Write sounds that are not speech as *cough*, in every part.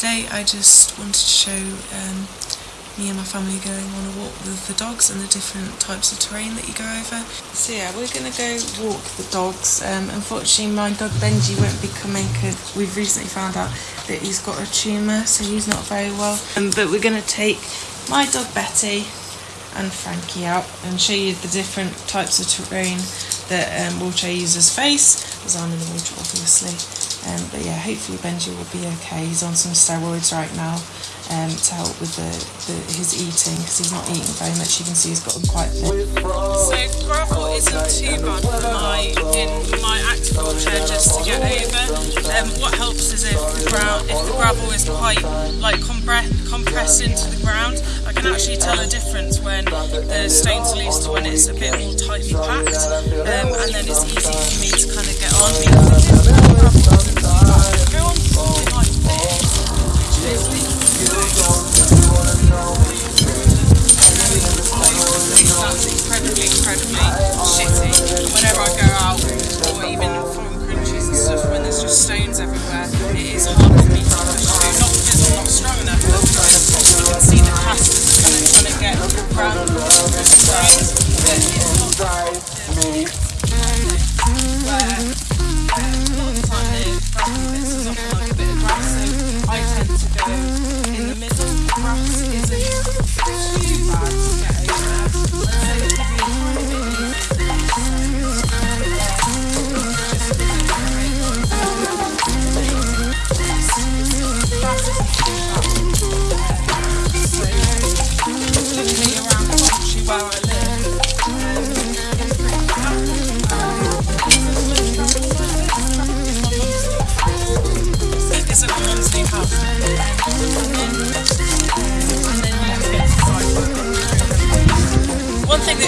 today I just wanted to show um, me and my family going on a walk with the dogs and the different types of terrain that you go over. So yeah, we're going to go walk the dogs. Um, unfortunately, my dog Benji won't be coming because we've recently found out that he's got a tumour, so he's not very well. Um, but we're going to take my dog Betty and Frankie out and show you the different types of terrain that um, wheelchair users face, as I'm in the wheelchair obviously. Um, but yeah, hopefully Benji will be okay. He's on some steroids right now um, to help with the, the his eating because he's not eating very much. You can see he's gotten quite thin. So gravel isn't too bad for my in my active wheelchair just to get over. Um, what helps is if the if the gravel is quite like compress, compressed into the ground, I can actually tell a difference when the stone's are loose to when it's a bit more tightly packed, um, and then it's easy for me to kind of get on. Because if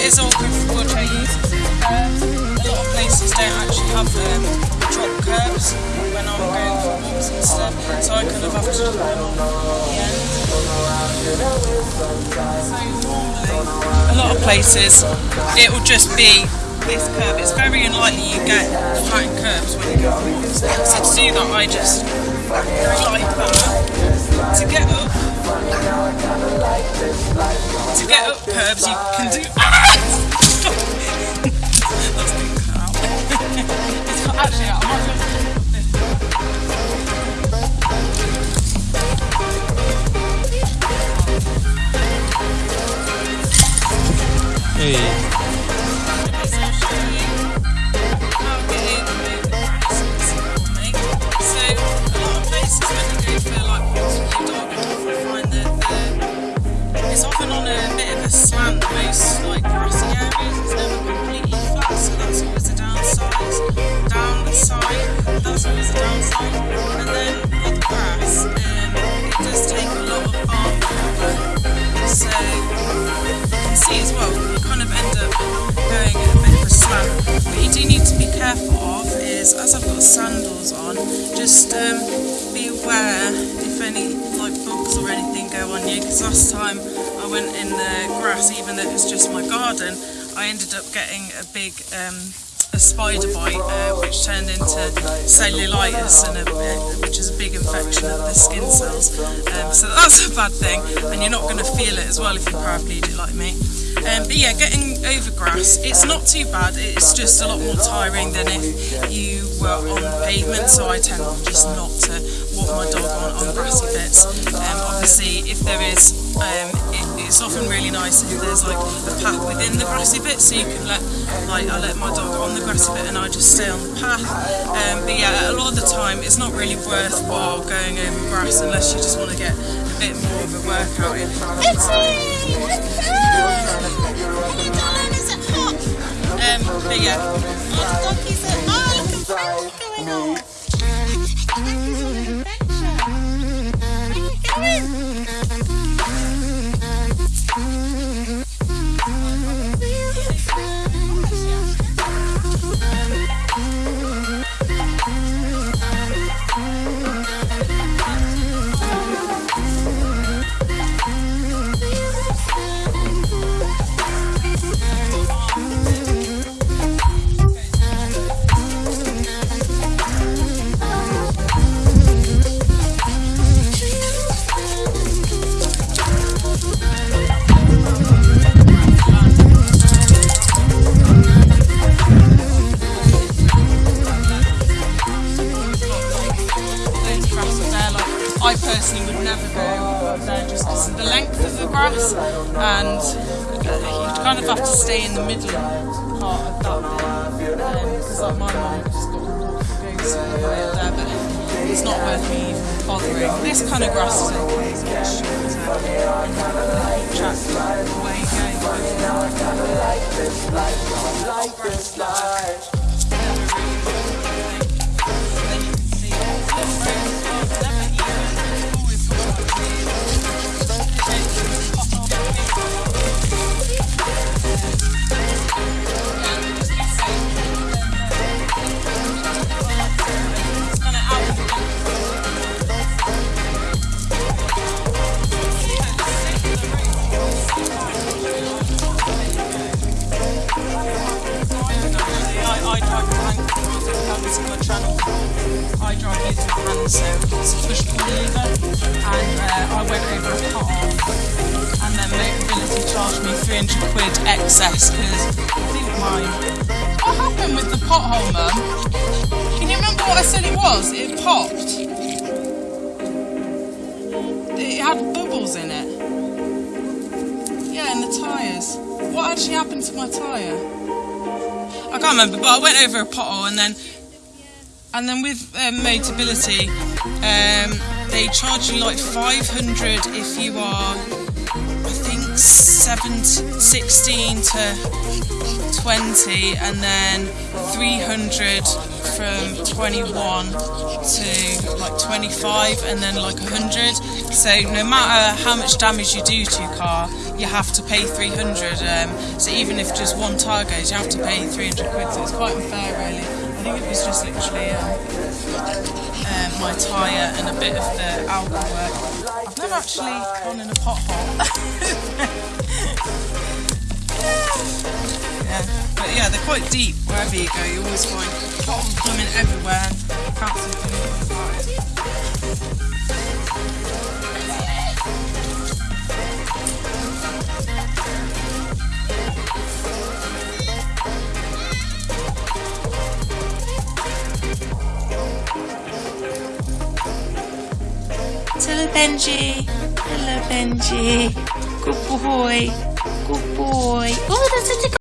For users is. A lot of places don't actually have um, drop curbs when I'm going for walks and stuff, so I kind of have to them on the end. So normally, a lot of places, it will just be this curve. It's very unlikely you get flat curbs when you go on walks. So to do that, I just like that. To get up, to get up curbs, you can do. *laughs* *laughs* That's out. *laughs* it's not actually out. And then with grass, um, it does take a lot of arm. So you can see as well, you kind of end up going a bit of a slant. What you do need to be careful of is, as I've got sandals on, just um, be aware if any like bugs or anything go on you. Because last time I went in the grass, even though it was just my garden, I ended up getting a big um, a spider bite, uh, which turned into cellulitis, and a, uh, which is a big infection of the skin cells. Um, so that's a bad thing, and you're not going to feel it as well if you're paraplegic like me. Um, but yeah, getting over grass, it's not too bad. It's just a lot more tiring than if you were on pavement. So I tend just not to walk my dog on, on grassy bits. Um, obviously, if there is, um, it, it's often really nice if there's like a path within the grassy bit, so you can let, like, I let my dog on the grass a bit and I just stay on the path. Um, but yeah, a lot of the time, it's not really worthwhile going over grass unless you just want to get a bit more of a workout in. *laughs* Um, but yeah, I and uh, you kind of have to stay in the middle part of that um, bit. Because like my mum just got there, but it's not worth me bothering. This kind of grass is okay, it's a bit shorter. Track I drive using my hands, so push pull lever. And uh, I went over a pothole, and then Motability charged me 300 quid excess because I think my. What happened with the pothole, mum? Can you remember what I said it was? It popped. It had bubbles in it. Yeah, in the tyres. What actually happened to my tyre? I can't remember, but I went over a pothole and then and then with um, Motability, um, they charge you like 500 if you are, I think, 7, 16 to 20, and then 300 from 21 to like 25, and then like 100. So no matter how much damage you do to your car, you have to pay 300. Um, so even if just one tyre goes, you have to pay 300 quid. So it's quite unfair, really. I think it was just literally um, um, my tyre and a bit of the alcohol work. I've never actually gone in a pothole. *laughs* yeah, but yeah, they're quite deep wherever you go. You always find potholes coming everywhere. Anything about Benji. Hello, Benji. Good boy. Good boy. Oh, that's such a